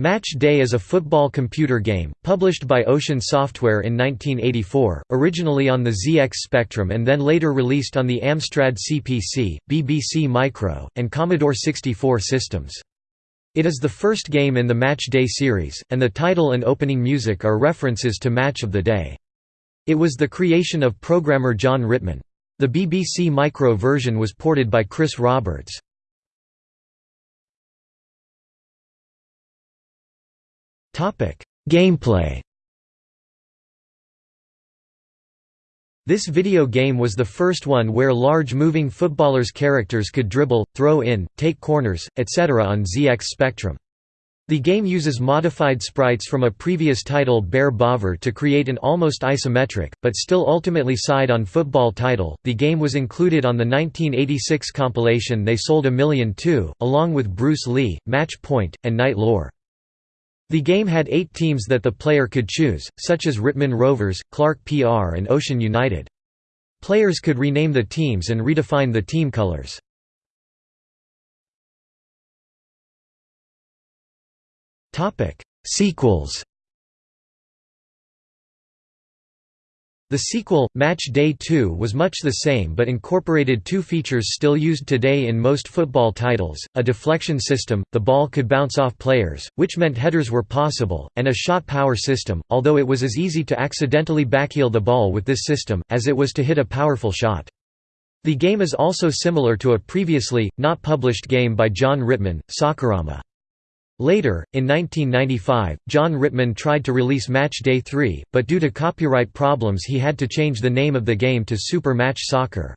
Match Day is a football computer game, published by Ocean Software in 1984, originally on the ZX Spectrum and then later released on the Amstrad CPC, BBC Micro, and Commodore 64 systems. It is the first game in the Match Day series, and the title and opening music are references to Match of the Day. It was the creation of programmer Jon Ritman. The BBC Micro version was ported by Chris Roberts. Gameplay This video game was the first one where large moving footballers' characters could dribble, throw in, take corners, etc. on ZX Spectrum. The game uses modified sprites from a previous title Bear Bovver to create an almost isometric, but still ultimately side-on football title. The game was included on the 1986 compilation They Sold a Million Too, along with Bruce Lee, Match Point, and Knight Lore. The game had eight teams that the player could choose, such as Ritman Rovers, Clark PR and Ocean United. Players could rename the teams and redefine the team colors. Sequels The sequel, Match Day 2 was much the same but incorporated two features still used today in most football titles, a deflection system, the ball could bounce off players, which meant headers were possible, and a shot power system, although it was as easy to accidentally backheel the ball with this system, as it was to hit a powerful shot. The game is also similar to a previously, not published game by Jon Ritman, Soccerama. Later, in 1995, Jon Ritman tried to release Match Day 3, but due to copyright problems he had to change the name of the game to Super Match Soccer.